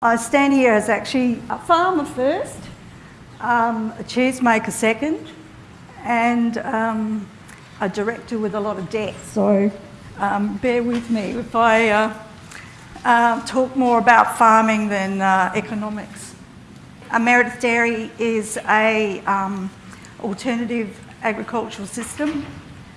I stand here as actually a farmer first, um, a cheesemaker second, and um, a director with a lot of debt. So um, bear with me if I uh, uh, talk more about farming than uh, economics. A Meredith Dairy is a um, alternative agricultural system.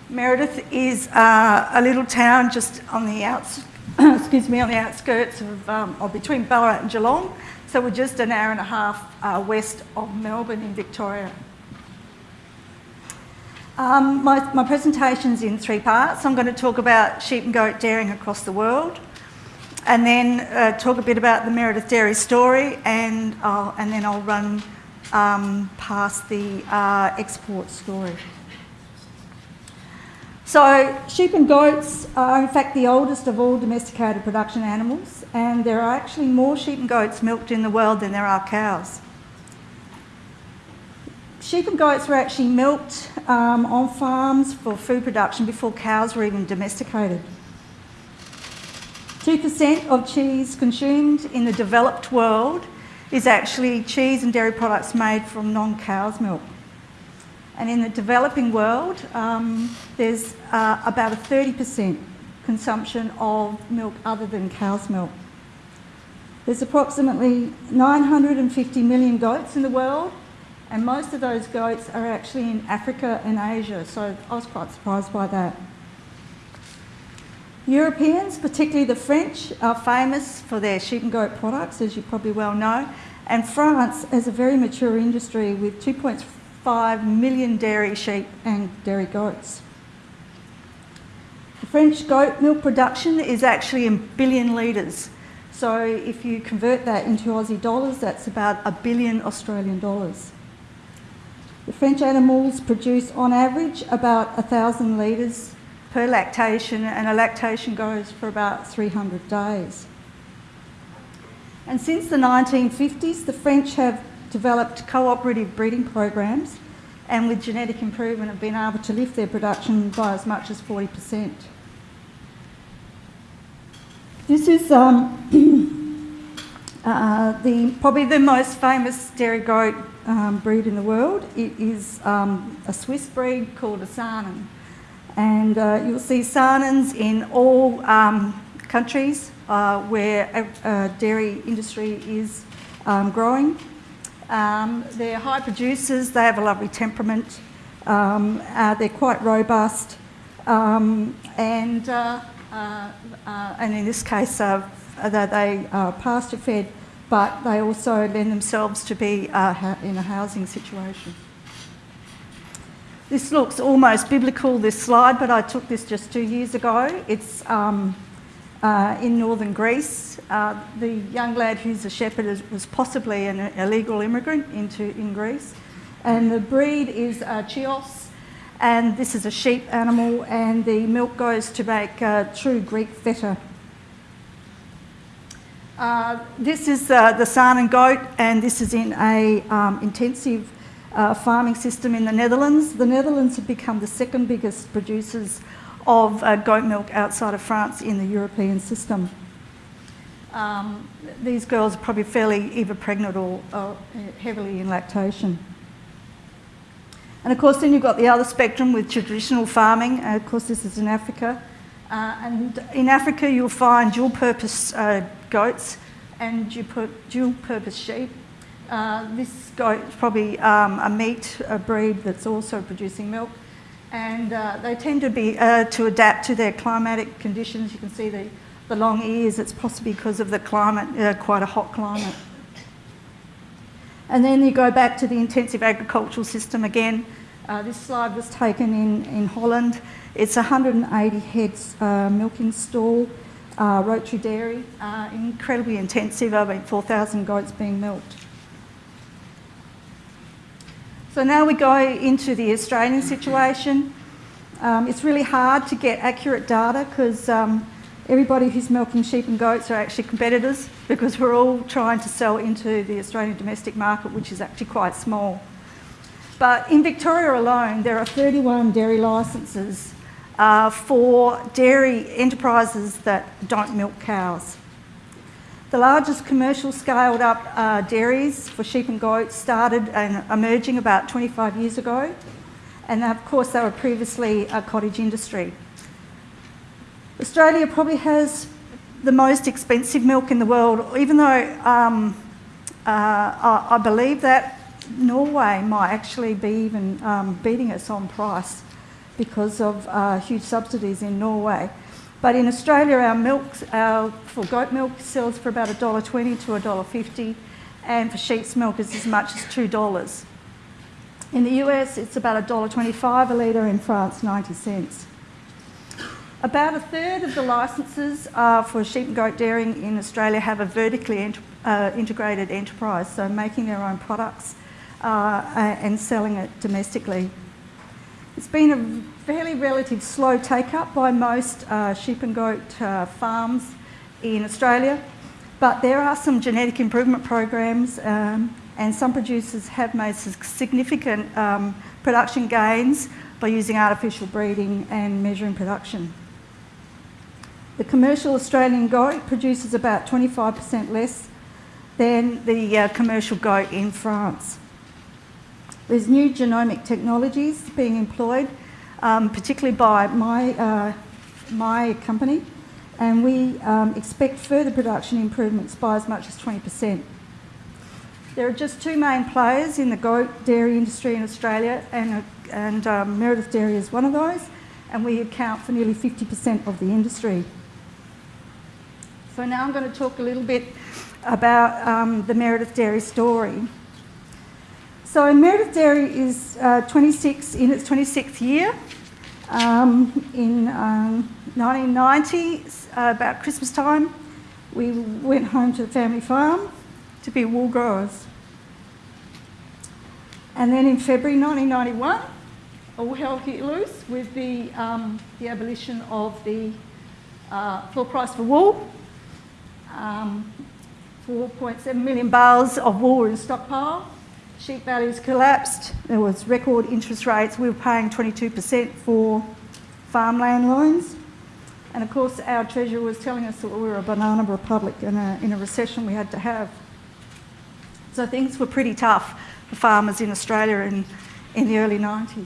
Meredith is uh, a little town just on the outs excuse me, on the outskirts of, um, or between Ballarat and Geelong. So we're just an hour and a half uh, west of Melbourne in Victoria. Um, my, my presentation's in three parts. I'm going to talk about sheep and goat dairying across the world, and then uh, talk a bit about the Meredith Dairy story, and, I'll, and then I'll run um, past the uh, export story. So sheep and goats are in fact the oldest of all domesticated production animals and there are actually more sheep and goats milked in the world than there are cows. Sheep and goats were actually milked um, on farms for food production before cows were even domesticated. 2% of cheese consumed in the developed world is actually cheese and dairy products made from non-cow's milk. And in the developing world, um, there's uh, about a 30% consumption of milk other than cow's milk. There's approximately 950 million goats in the world, and most of those goats are actually in Africa and Asia, so I was quite surprised by that. Europeans, particularly the French, are famous for their sheep and goat products, as you probably well know, and France has a very mature industry with 2.5 5 million dairy sheep and dairy goats. The French goat milk production is actually in billion litres. So if you convert that into Aussie dollars, that's about a billion Australian dollars. The French animals produce on average about 1,000 litres per lactation and a lactation goes for about 300 days. And since the 1950s, the French have developed cooperative breeding programs and with genetic improvement have been able to lift their production by as much as 40%. This is um, uh, the, probably the most famous dairy goat um, breed in the world. It is um, a Swiss breed called a Saanen. And uh, you'll see Saanens in all um, countries uh, where a, a, dairy industry is um, growing. Um, they're high producers, they have a lovely temperament, um, uh, they're quite robust, um, and, uh, uh, uh and in this case, uh, they are pasture fed, but they also lend themselves to be uh, in a housing situation. This looks almost biblical, this slide, but I took this just two years ago. It's um, uh, in northern Greece. Uh, the young lad who's a shepherd is, was possibly an illegal immigrant into in Greece. And the breed is uh, Chios, and this is a sheep animal, and the milk goes to make uh, true Greek feta. Uh, this is uh, the Saanen goat, and this is in a um, intensive farming system in the Netherlands. The Netherlands have become the second biggest producers of uh, goat milk outside of France in the European system. Um, these girls are probably fairly either pregnant or uh, heavily in lactation. And of course then you've got the other spectrum with traditional farming, and of course this is in Africa. Uh, and in Africa you'll find dual purpose uh, goats and dual purpose sheep. Uh, this goat is probably um, a meat a breed that's also producing milk and uh, they tend to be uh, to adapt to their climatic conditions. You can see the, the long ears, it's possibly because of the climate, uh, quite a hot climate. And then you go back to the intensive agricultural system again. Uh, this slide was taken in, in Holland. It's 180 heads uh, milking stall, uh, rotary dairy, incredibly intensive, over 4,000 goats being milked. So now we go into the Australian situation. Um, it's really hard to get accurate data because um, everybody who's milking sheep and goats are actually competitors because we're all trying to sell into the Australian domestic market, which is actually quite small. But in Victoria alone, there are 31 dairy licences uh, for dairy enterprises that don't milk cows. The largest commercial scaled up uh, dairies for sheep and goats started and emerging about 25 years ago. And of course, they were previously a cottage industry. Australia probably has the most expensive milk in the world, even though um, uh, I, I, believe that Norway might actually be even um, beating us on price because of uh, huge subsidies in Norway. But in Australia, our milk, our, for goat milk sells for about $1.20 to $1.50, and for sheep's milk is as much as $2. In the US, it's about $1.25 a litre, in France, 90 cents. About a third of the licences uh, for sheep and goat dairying in Australia have a vertically uh, integrated enterprise, so making their own products uh, and selling it domestically. It's been a fairly relative slow take-up by most uh, sheep and goat uh, farms in Australia, but there are some genetic improvement programs um, and some producers have made significant um, production gains by using artificial breeding and measuring production. The commercial Australian goat produces about 25% less than the uh, commercial goat in France. There's new genomic technologies being employed, um, particularly by my, uh, my company, and we um, expect further production improvements by as much as 20%. There are just two main players in the goat dairy industry in Australia, and, and um, Meredith Dairy is one of those, and we account for nearly 50% of the industry. So now I'm going to talk a little bit about um, the Meredith Dairy story. So Meredith Dairy is uh, 26 in its 26th year. Um, in um, 1990, uh, about Christmas time, we went home to the family farm to be wool growers. And then in February 1991, all hell hit loose with the, um, the abolition of the uh, floor price for wool um, 4.7 million bales of wool in stockpile. Sheep values collapsed. There was record interest rates. We were paying 22% for farmland loans. And of course, our treasurer was telling us that we were a banana republic and in a recession we had to have. So things were pretty tough for farmers in Australia in, in the early 90s.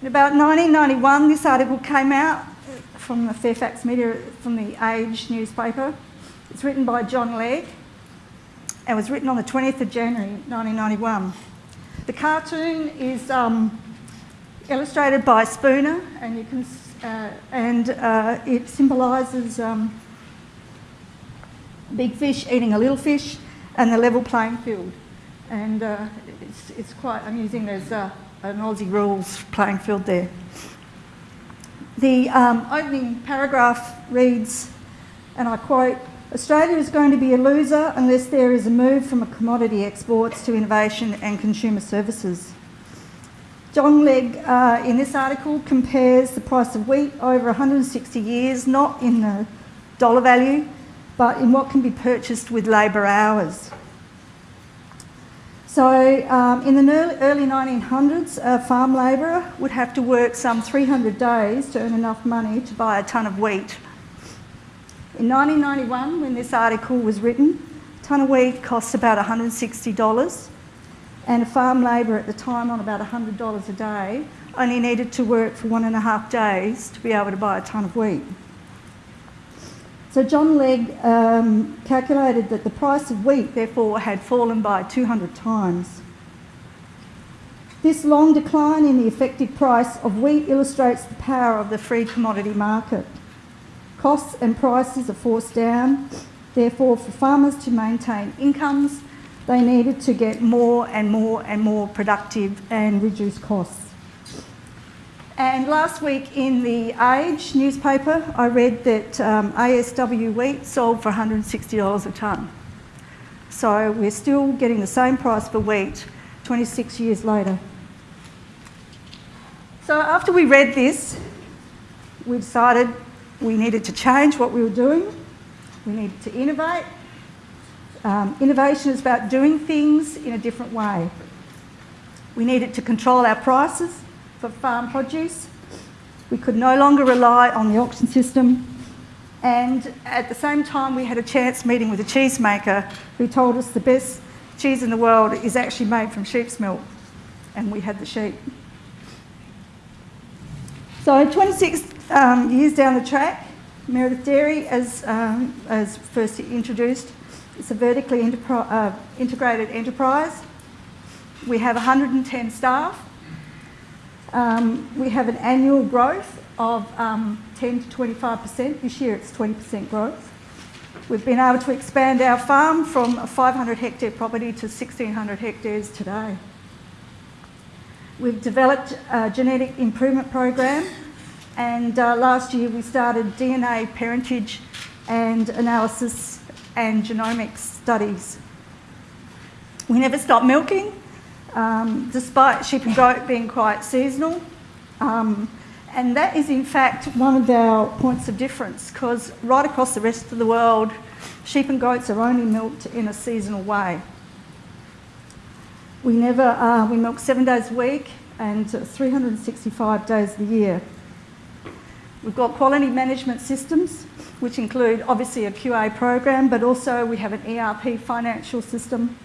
In about 1991, this article came out from the Fairfax Media, from the Age newspaper. It's written by John Legg and was written on the 20th of January 1991. The cartoon is um, illustrated by Spooner and, you can, uh, and uh, it symbolises um, big fish eating a little fish and the level playing field. And uh, it's, it's quite amusing. There's uh, an Aussie rules playing field there. The um, opening paragraph reads, and I quote, Australia is going to be a loser unless there is a move from commodity exports to innovation and consumer services. John Legg, uh, in this article, compares the price of wheat over 160 years, not in the dollar value, but in what can be purchased with labour hours. So um, in the early 1900s, a farm labourer would have to work some 300 days to earn enough money to buy a tonne of wheat. In 1991, when this article was written, a tonne of wheat cost about $160 and a farm labourer at the time on about $100 a day only needed to work for one and a half days to be able to buy a tonne of wheat. So John Legg um, calculated that the price of wheat, therefore, had fallen by 200 times. This long decline in the effective price of wheat illustrates the power of the free commodity market. Costs and prices are forced down. Therefore, for farmers to maintain incomes, they needed to get more and more and more productive and reduce costs. And last week in the Age newspaper, I read that um, ASW wheat sold for $160 a tonne. So we're still getting the same price for wheat 26 years later. So after we read this, we decided we needed to change what we were doing. We needed to innovate. Um, innovation is about doing things in a different way. We needed to control our prices for farm produce. We could no longer rely on the auction system And at the same time, we had a chance meeting with a cheesemaker who told us the best cheese in the world is actually made from sheep's milk. And we had the sheep. So 26 um, years down the track, Meredith Dairy, as, um, as first introduced, it's a vertically uh, integrated enterprise. We have 110 staff. Um, we have an annual growth of um, 10 to 25%. This year it's 20% growth. We've been able to expand our farm from a 500 hectare property to 1600 hectares today. We've developed a genetic improvement program and uh, last year we started DNA parentage and analysis and genomics studies. We never stop milking, um, despite sheep and goat being quite seasonal. Um, and that is in fact one of our points of difference because right across the rest of the world, sheep and goats are only milked in a seasonal way. We never, uh, we milk seven days a week and 365 days a year. We've got quality management systems, which include obviously a QA program, but also we have an ERP financial system,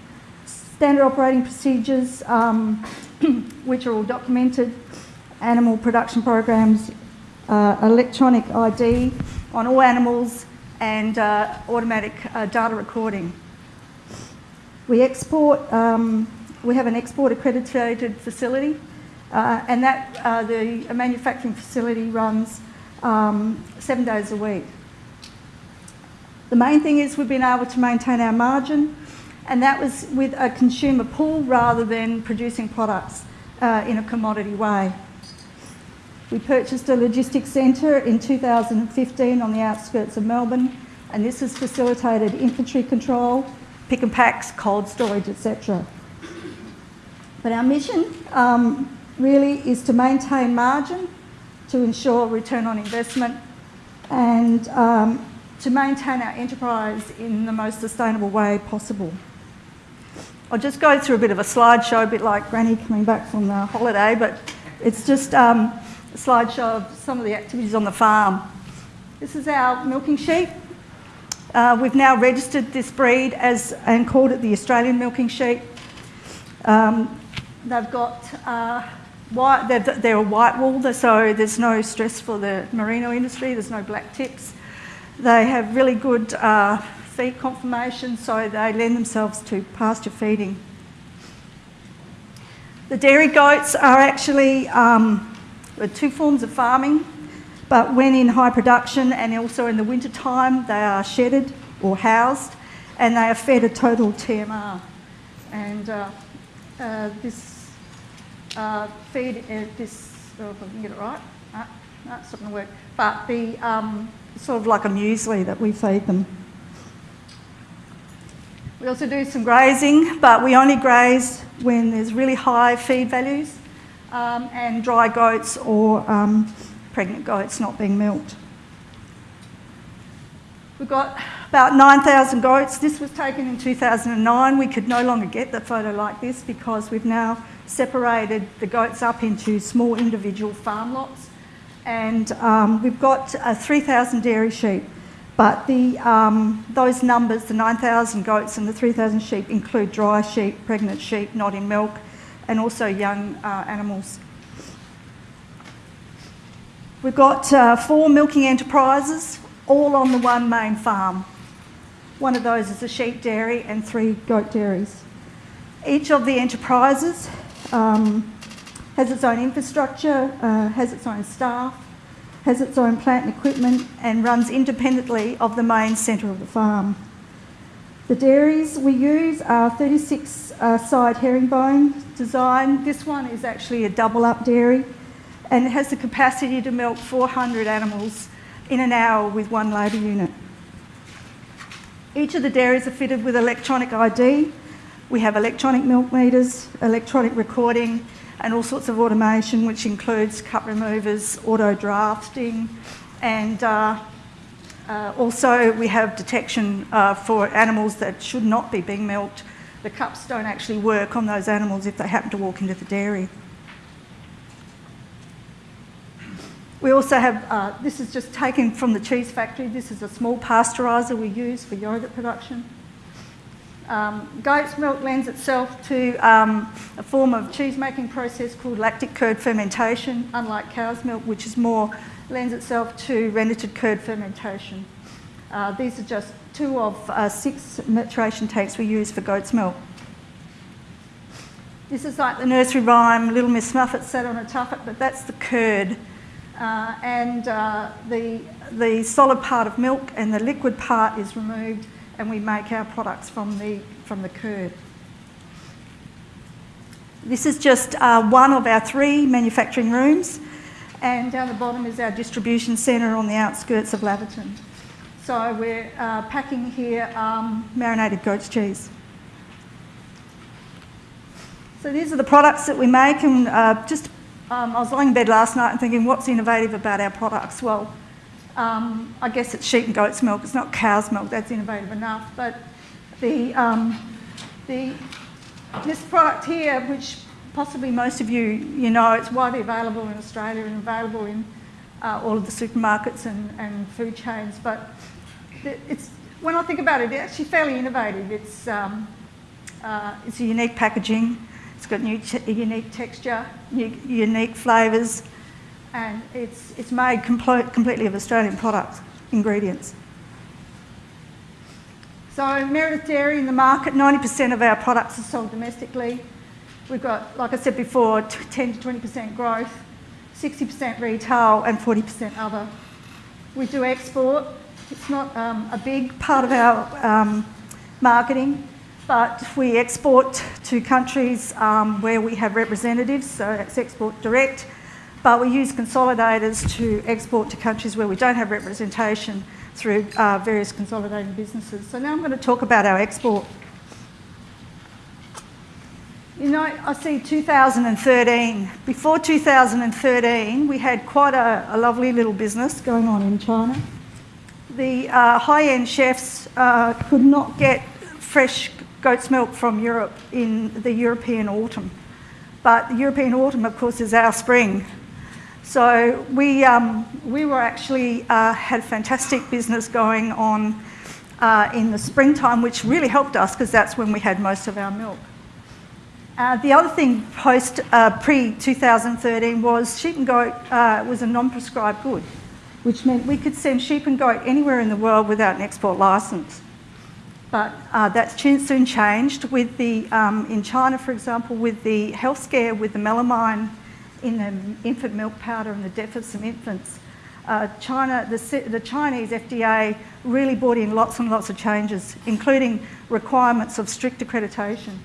standard operating procedures, um, which are all documented, animal production programs, uh, electronic ID on all animals, and uh, automatic uh, data recording. We export, um, we have an export accredited facility, uh, and that uh, the manufacturing facility runs um, seven days a week. The main thing is we've been able to maintain our margin, and that was with a consumer pull rather than producing products uh, in a commodity way. We purchased a logistics centre in 2015 on the outskirts of Melbourne, and this has facilitated inventory control, pick and packs, cold storage, etc. But our mission um, really is to maintain margin to ensure return on investment and um, to maintain our enterprise in the most sustainable way possible. I'll just go through a bit of a slideshow, a bit like Granny coming back from the holiday, but it's just um, a slideshow of some of the activities on the farm. This is our milking sheep. Uh, we've now registered this breed as and called it the Australian milking sheep. Um, they've got uh, white, they're, they're a white wool, so there's no stress for the merino industry, there's no black tips. They have really good uh, feed conformation, so they lend themselves to pasture feeding. The dairy goats are actually um, two forms of farming, but when in high production and also in the winter time, they are shedded or housed, and they are fed a total TMR. And uh, uh, this uh, feed uh, this, oh, if I can get it right, no, no not going to work, but the um, sort of like a muesli that we feed them. We also do some grazing, but we only graze when there's really high feed values um, and dry goats or um, pregnant goats not being milked. We've got about 9,000 goats. This was taken in 2009. We could no longer get the photo like this because we've now separated the goats up into small individual farm lots. And um, we've got uh, 3,000 dairy sheep, but the, um, those numbers, the 9,000 goats and the 3,000 sheep, include dry sheep, pregnant sheep, not in milk, and also young uh, animals. We've got uh, four milking enterprises, all on the one main farm. One of those is a sheep dairy and three goat dairies. Each of the enterprises um, has its own infrastructure, uh, has its own staff, has its own plant and equipment, and runs independently of the main centre of the farm. The dairies we use are 36 uh, side herringbone design. This one is actually a double up dairy and it has the capacity to milk 400 animals in an hour with one labour unit. Each of the dairies are fitted with electronic ID we have electronic milk meters, electronic recording, and all sorts of automation, which includes cup removers, auto drafting, and uh, uh, also we have detection uh, for animals that should not be being milked. The cups don't actually work on those animals if they happen to walk into the dairy. We also have, uh, this is just taken from the cheese factory. This is a small pasteuriser we use for yoghurt production. Um, goat's milk lends itself to um, a form of cheese making process called lactic curd fermentation, unlike cow's milk, which is more lends itself to rennet curd fermentation. Uh, these are just two of uh, six maturation tanks we use for goat's milk. This is like the nursery rhyme, Little Miss Muffet sat on a tuffet, but that's the curd. Uh, and uh, the, the solid part of milk and the liquid part is removed and we make our products from the, from the curd. This is just uh, one of our three manufacturing rooms and down the bottom is our distribution centre on the outskirts of Laverton. So we're uh, packing here um, marinated goat's cheese. So these are the products that we make and uh, just, um, I was lying in bed last night and thinking what's innovative about our products? Well, um, I guess it's sheep and goat's milk. It's not cow's milk. That's innovative enough. But the, um, the, this product here, which possibly most of you, you know, it's widely available in Australia and available in uh, all of the supermarkets and, and food chains. But it's, when I think about it, it's actually fairly innovative. It's, um, uh, it's a unique packaging. It's got new unique texture, unique flavours and it's, it's made compl completely of Australian products, ingredients. So Meredith Dairy in the market, 90% of our products are sold domestically. We've got, like I said before, 10 to 20% growth, 60% retail and 40% other. We do export. It's not um, a big part of our um, marketing, but we export to countries um, where we have representatives, so that's export direct but we use consolidators to export to countries where we don't have representation through uh, various consolidating businesses. So now I'm going to talk about our export. You know, I see 2013. Before 2013, we had quite a, a lovely little business going on in China. The uh, high-end chefs uh, could not get fresh goat's milk from Europe in the European autumn. But the European autumn, of course, is our spring. So we, um, we were actually uh, had fantastic business going on uh, in the springtime, which really helped us because that's when we had most of our milk. Uh, the other thing post uh, pre 2013 was sheep and goat uh, was a non-prescribed good, which meant we could send sheep and goat anywhere in the world without an export license. But uh, that's soon changed with the um, in China, for example, with the health scare with the melamine in the infant milk powder and the death of some infants. Uh, China, the, the, Chinese FDA really brought in lots and lots of changes, including requirements of strict accreditation.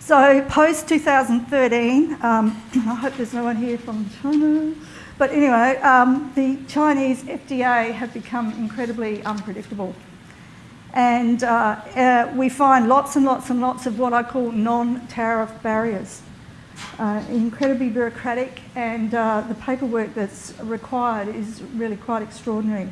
So post 2013, um, I hope there's no one here from China, but anyway, um, the Chinese FDA have become incredibly unpredictable. And uh, uh, we find lots and lots and lots of what I call non-tariff barriers uh, incredibly bureaucratic and uh, the paperwork that's required is really quite extraordinary.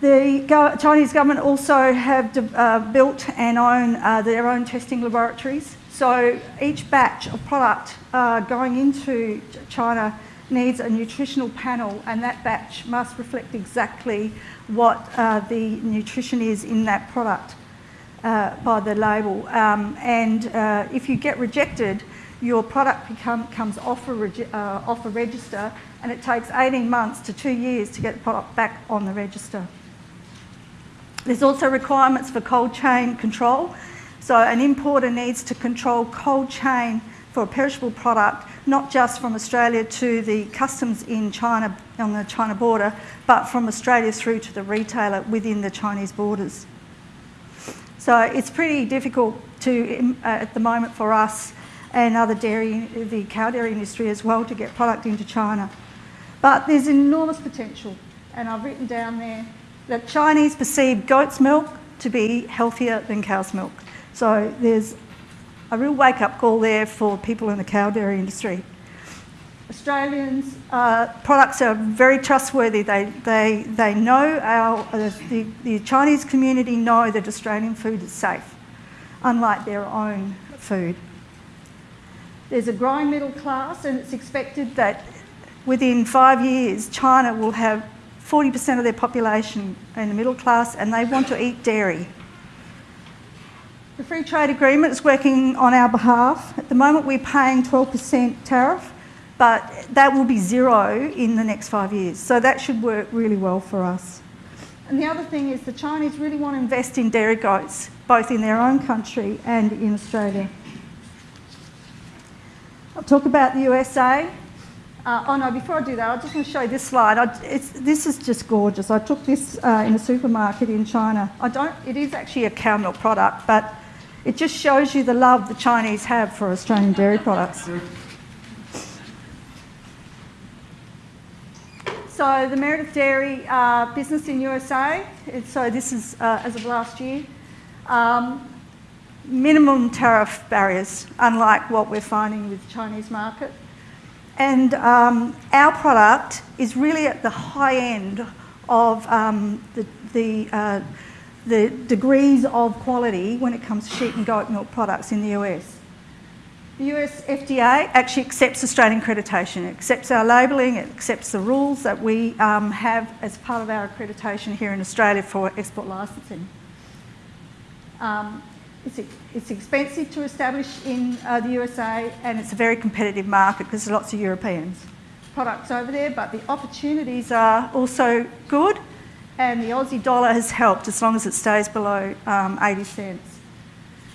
The go Chinese government also have uh, built and own uh, their own testing laboratories. So each batch of product uh, going into China needs a nutritional panel and that batch must reflect exactly what uh, the nutrition is in that product uh, by the label. Um, and uh, if you get rejected, your product become, comes off a, uh, off a register and it takes 18 months to two years to get the product back on the register. There's also requirements for cold chain control. So an importer needs to control cold chain for a perishable product, not just from Australia to the customs in China, on the China border, but from Australia through to the retailer within the Chinese borders. So it's pretty difficult to, uh, at the moment for us and other dairy, the cow dairy industry as well, to get product into China. But there's enormous potential, and I've written down there that Chinese perceive goat's milk to be healthier than cow's milk. So there's a real wake-up call there for people in the cow dairy industry. Australians' uh, products are very trustworthy. They, they, they know our, uh, the, the Chinese community know that Australian food is safe, unlike their own food. There's a growing middle class, and it's expected that within five years, China will have 40% of their population in the middle class and they want to eat dairy. The free trade agreement is working on our behalf. At the moment, we're paying 12% tariff, but that will be zero in the next five years. So that should work really well for us. And the other thing is the Chinese really want to invest in dairy goats, both in their own country and in Australia. I'll talk about the USA. Uh, oh no, before I do that, I just want to show you this slide. I, this is just gorgeous. I took this uh, in a supermarket in China. I don't, it is actually a cow milk product, but it just shows you the love the Chinese have for Australian dairy products. So the Meredith Dairy uh, business in USA, so this is uh, as of last year, um, minimum tariff barriers, unlike what we're finding with the Chinese market. And um, our product is really at the high end of um, the, the, uh, the degrees of quality when it comes to sheep and goat milk products in the US. The US FDA actually accepts Australian accreditation. It accepts our labelling, it accepts the rules that we um, have as part of our accreditation here in Australia for export licensing. Um, it's, it's expensive to establish in uh, the USA and it's a very competitive market because there's lots of Europeans products over there, but the opportunities are also good and the Aussie dollar has helped as long as it stays below um, 80 cents.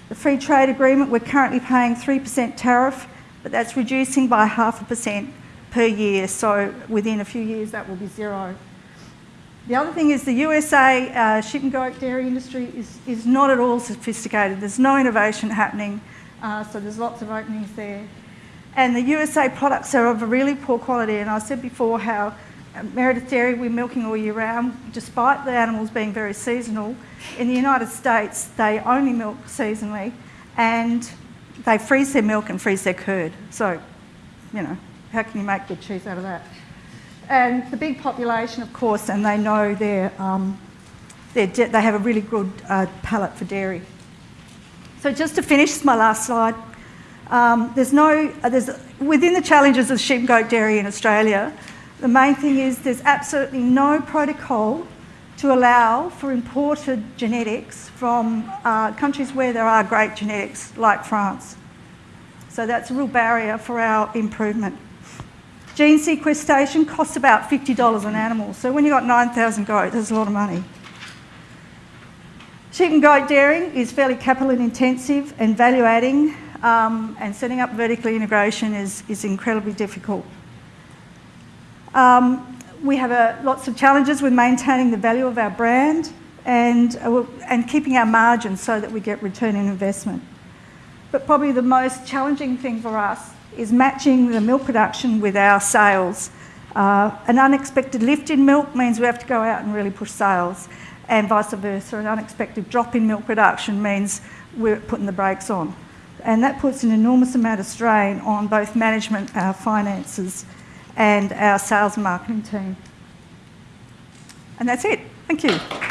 The free trade agreement, we're currently paying 3% tariff, but that's reducing by half a percent per year, so within a few years that will be zero. The other thing is the USA uh, sheep and goat dairy industry is, is not at all sophisticated. There's no innovation happening, uh, so there's lots of openings there. And the USA products are of a really poor quality, and I said before how Meredith Dairy, we're milking all year round, despite the animals being very seasonal. In the United States, they only milk seasonally, and they freeze their milk and freeze their curd. So, you know, how can you make good cheese out of that? And the big population, of course, and they know they're, um, they're they have a really good uh, palate for dairy. So just to finish, my last slide. Um, there's no, uh, there's, within the challenges of sheep goat dairy in Australia, the main thing is there's absolutely no protocol to allow for imported genetics from uh, countries where there are great genetics, like France. So that's a real barrier for our improvement. Gene sequestration costs about $50 an animal. So when you've got 9,000 goats, that's a lot of money. Sheep and goat dairying is fairly capital intensive and value adding um, and setting up vertical integration is, is incredibly difficult. Um, we have lots of challenges with maintaining the value of our brand and, uh, and keeping our margins so that we get return in investment. But probably the most challenging thing for us is matching the milk production with our sales. Uh, an unexpected lift in milk means we have to go out and really push sales, and vice versa. An unexpected drop in milk production means we're putting the brakes on. And that puts an enormous amount of strain on both management, our finances, and our sales and marketing team. And that's it. Thank you.